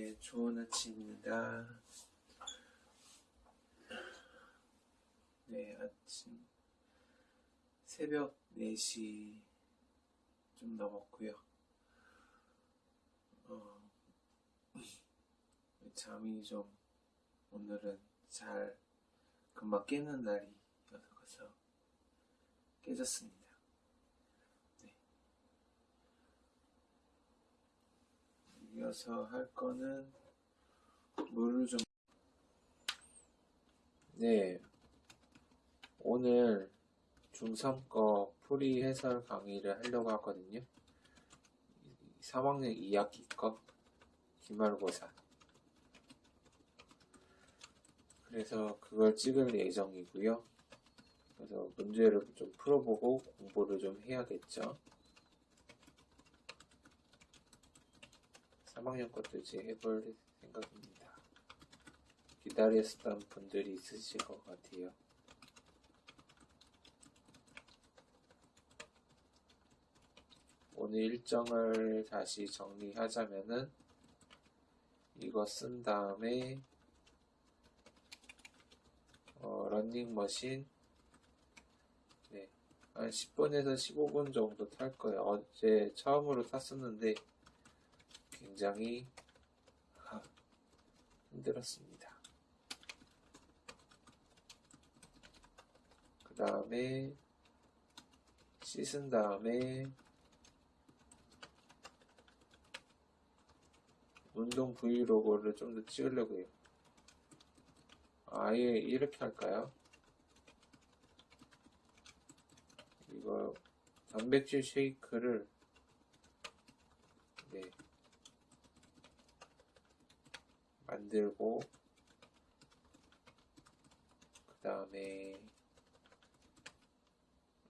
네, 좋은 아침입니다. 네, 아침 새벽 4시 좀 넘었고요. 어, 잠이 좀 오늘은 잘 금방 깨는 날이어서 깨졌습니다. 네. 이어서 할 거는 물을 좀 네, 오늘 중3 거 풀이 해설 강의를 하려고 하거든요. 3학년 2학기 거 기말고사. 그래서 그걸 찍을 예정이고요. 그래서 문제를 좀 풀어보고 공부를 좀 해야겠죠. 3학년 것도 이제 해볼 생각입니다. 기다렸던 분들이 있으실 것 같아요. 오늘 일정을 다시 정리하자면은 이거 쓴 다음에 어, 런닝머신 네, 한 10분에서 15분 정도 탈 거예요. 어제 처음으로 탔었는데 굉장히 아, 힘들었습니다. 그 다음에 씻은 다음에 운동 브이로그를 좀 더 찍으려고 해요. 아예 이렇게 할까요? 이거 단백질 쉐이크를 네 만들고 그 다음에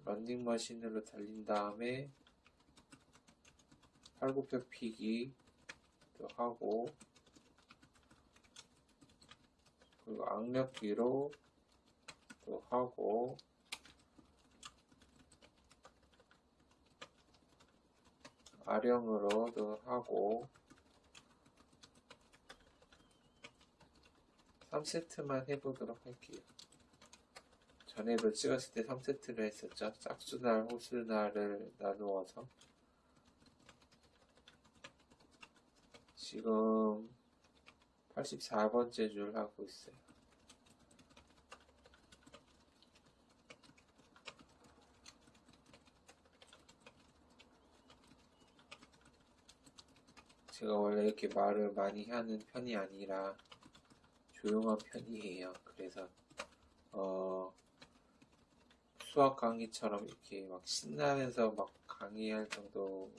런닝 머신으로 달린 다음에 팔굽혀 피기 또 하고 그리고 악력기로 또 하고 아령으로도 하고 3세트만 해보도록 할게요. 전에도 찍었을 때 3세트를 했었죠. 짝수날, 호수날을 나누어서 지금 84번째 줄 하고 있어요. 제가 원래 이렇게 말을 많이 하는 편이 아니라 조용한 편이에요. 그래서 어 수학 강의처럼 이렇게 막 신나면서 막 강의할 정도로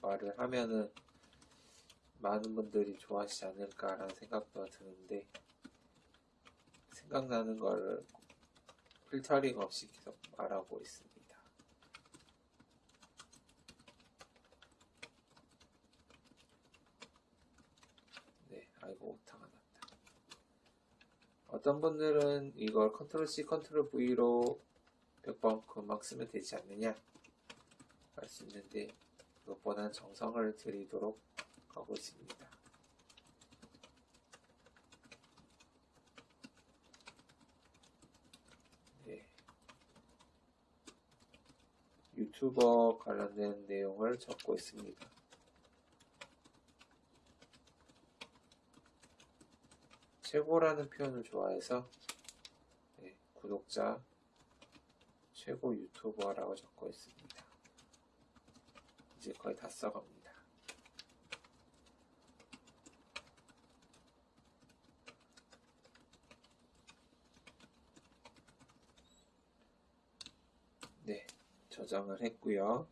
말을 하면은 많은 분들이 좋아하시지 않을까라는 생각도 드는데 생각나는 걸 필터링 없이 계속 말하고 있습니다. 네, 아이고. 어떤 분들은 이걸 Control C, Control V로 100번 금방 쓰면 되지 않느냐 할 수 있는데 그것보다는 정성을 들이도록 하고 있습니다. 네. 유튜버 관련된 내용을 적고 있습니다. 최고라는 표현을 좋아해서 네, 구독자 최고 유튜버라고 적고 있습니다. 이제 거의 다 써갑니다. 네, 저장을 했고요.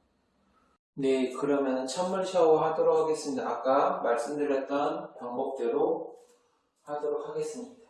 네, 그러면 찬물 샤워 하도록 하겠습니다. 아까 말씀드렸던 방법대로 하도록 하겠습니다.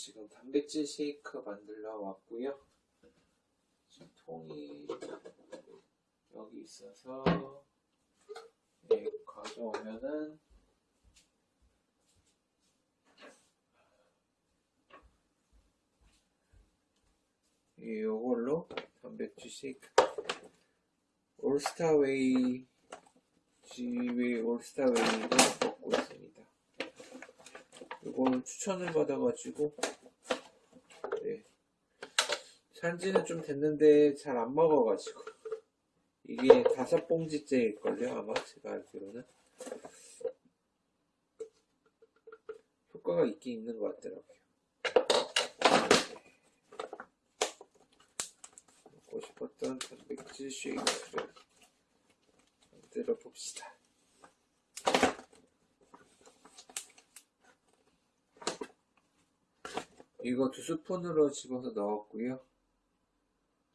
지금 단백질 쉐이크 만들러 왔고요. 지금 통이 여기 있어서 네, 가져오면은 이걸로 단백질 쉐이크 올스타웨이 지웨이 올스타웨이를 먹고 있습니다. 이거는 추천을 받아가지고 네. 산지는 좀 됐는데 잘 안 먹어가지고. 이게 다섯 봉지째일걸요 아마? 제가 알기로는. 효과가 있긴 있는 것 같더라고요. 먹고 싶었던 단백질 쉐이크를 만들어 봅시다 이거 두 스푼으로 집어서 넣었고요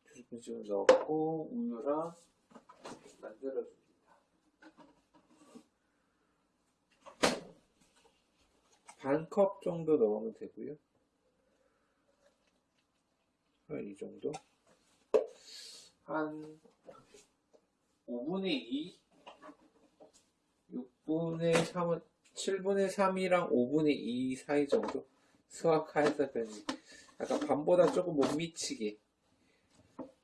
두 스푼 집어 넣었고 우유랑 만들어줍니다. 반 컵 정도 넣으면 되고요. 한 이 정도. 한 5분의 2, 6분의 3은 7분의 3이랑 5분의 2 사이 정도 변이 약간 반보다 조금 못 미치게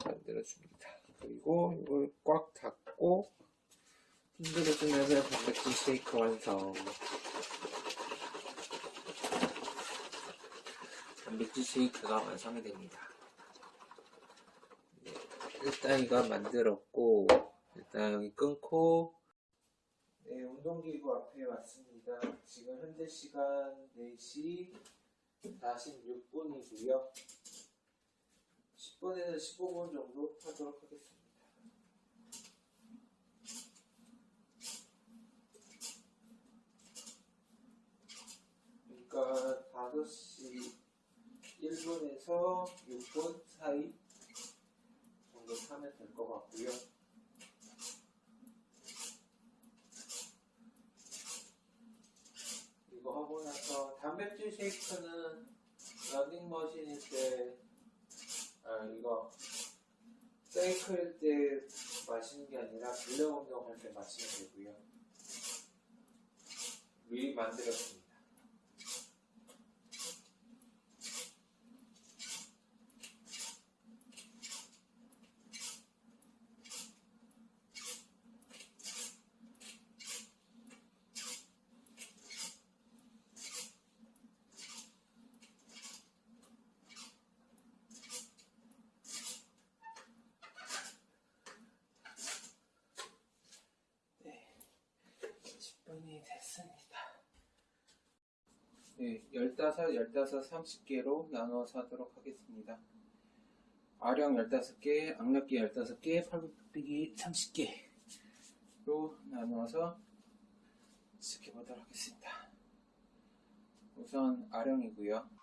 만들어줍니다. 그리고 이걸 꽉 닫고 흔들어 주면 단백질 쉐이크 완성. 단백질 쉐이크가 완성이 됩니다. 네, 일단 이거 만들었고 일단 여기 끊고 네, 운동기구 앞에 왔습니다. 지금 현재 시간 4시 46분이고요. 10분에서 15분 정도 하도록 하겠습니다. 그러니까 5시 1분에서 6분 사이 정도 타면 될 것 같고요. 이거 하고 나서 단백질 쉐이크는 러닝머신일 때 아, 이거 사이클 때 마시는 게 근력 운동할 때 마시면 되고요. 미리 만들었습니다. 네, 10분이 됐습니다. 네, 15, 15, 30개로 나눠서 하도록 하겠습니다. 아령 15개, 악력기 15개, 팔굽혀펴기 30개로 나누어서 시켜보도록 하겠습니다. 우선 아령이고요.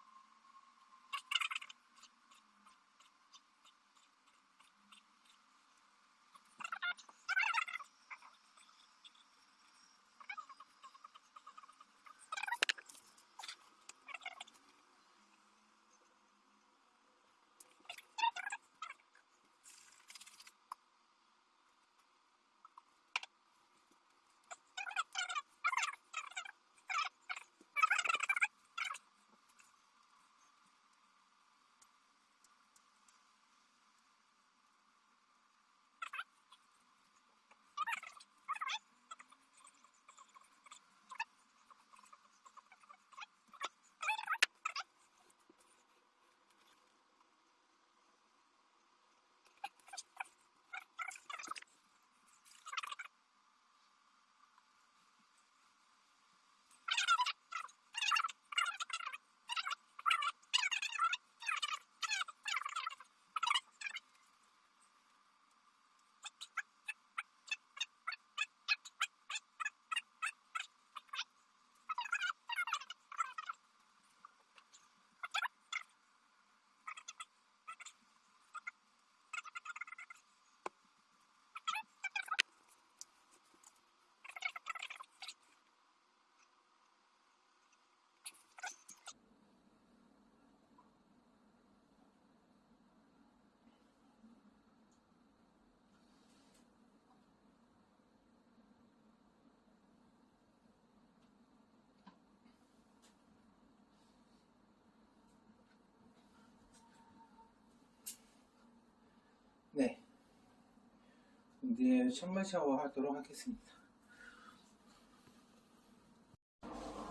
이제 찬물 샤워 하도록 하겠습니다.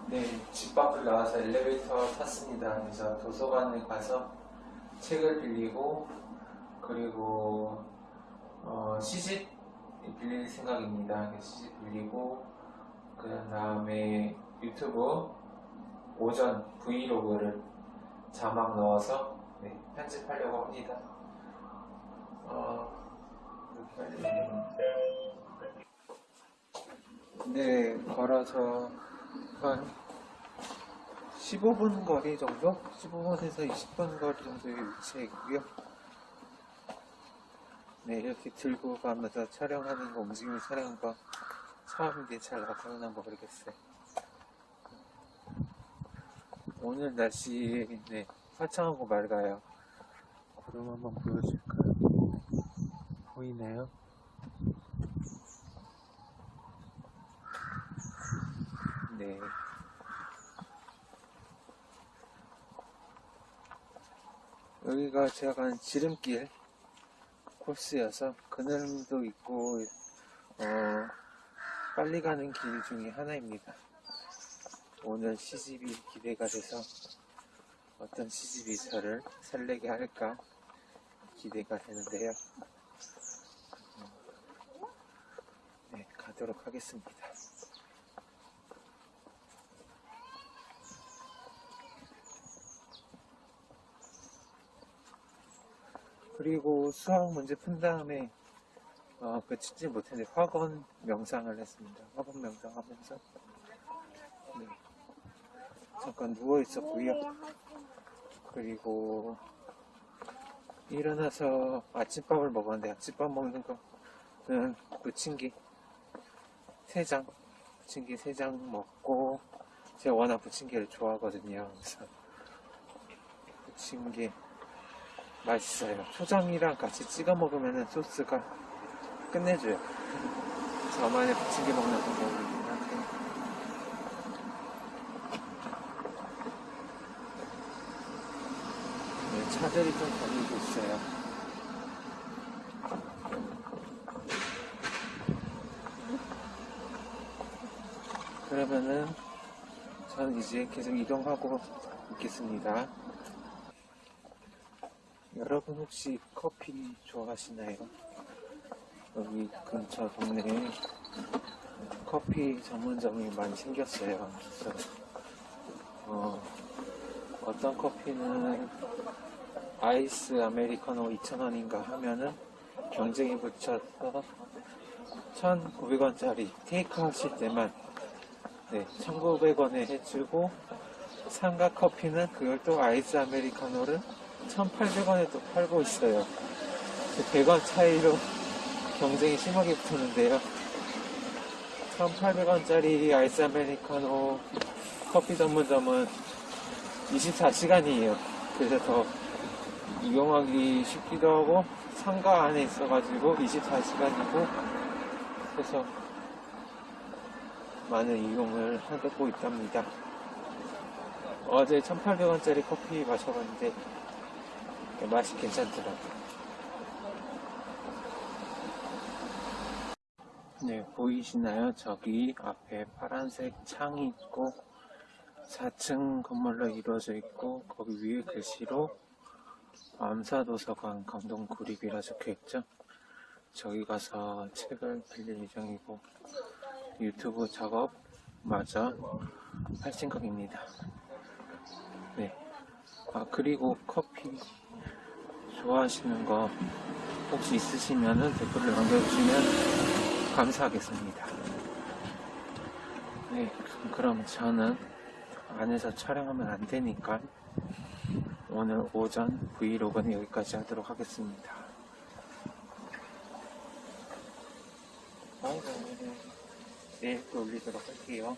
네, 집 밖을 나와서 엘리베이터 탔습니다. 그래서 도서관에 가서 책을 빌리고 그리고 어, 시집 빌릴 생각입니다. 시집 빌리고 그 다음에 유튜브 오전 브이로그를 자막 넣어서 네, 편집하려고 합니다. 어, 네, 걸어서 한 15분 거리 정도? 15분에서 20분 거리 정도의 위치에 있고요. 네, 이렇게 들고 가면서 촬영하는 거, 움직이는 촬영한 거 처음인데 잘 나타나나 모르겠어요. 오늘 날씨, 네, 화창하고 맑아요. 구름 한번 보여줄까요? 보이나요? 네. 여기가 제가 가는 지름길 코스여서 그늘도 있고 어, 빨리 가는 길 중에 하나입니다. 오늘 시집이 기대가 돼서 어떤 시집이 저를 설레게 할까 기대가 되는데요. 하도록 하겠습니다. 그리고 수학 문제 푼 다음에 어, 그치지 못했는데 화건 명상을 했습니다. 화건 명상 하면서 네. 잠깐 누워 있었고요. 그리고 일어나서 아침밥을 먹었는데 아침밥 먹는 거는 놓친 게 3장 부침개 3장 먹고 제가 워낙 부침개를 좋아하거든요. 그래서 부침개 맛있어요. 초장이랑 같이 찍어 먹으면 소스가 끝내줘요. 저만의 부침개 먹는 방법입니다. 네, 차들이 좀 다니고 있어요. 그러면은 저는 이제 계속 이동하고 있겠습니다. 여러분 혹시 커피 좋아하시나요? 여기 근처 동네에 커피 전문점이 많이 생겼어요. 그래서 어, 어떤 커피는 아이스 아메리카노 2,000원인가 하면은 경쟁이 붙여서 1,900원짜리 테이크 하실 때만 네, 1,900원에 해주고 상가 커피는 그걸 또 아이스 아메리카노를 1,800원에 또 팔고 있어요. 100원 차이로 경쟁이 심하게 붙었는데요. 1,800원짜리 아이스 아메리카노 커피 전문점은 24시간이에요. 그래서 더 이용하기 쉽기도 하고 상가 안에 있어가지고 24시간이고 그래서 많은 이용을 하고 있답니다. 어제 1,800원짜리 커피 마셔봤는데 맛이 괜찮더라고요. 네, 보이시나요? 저기 앞에 파란색 창이 있고 4층 건물로 이루어져 있고 거기 위에 글씨로 암사도서관 감동구립이라 적혀있죠. 저기 가서 책을 빌릴 예정이고 유튜브 작업 마저 할 생각입니다. 네. 아 그리고 커피 좋아하시는 거 혹시 있으시면은 댓글을 남겨주시면 감사하겠습니다. 네, 그럼 저는 안에서 촬영하면 안 되니까 오늘 오전 브이로그는 여기까지 하도록 하겠습니다. 바이바 이. 내일 또 올리도록 할게요.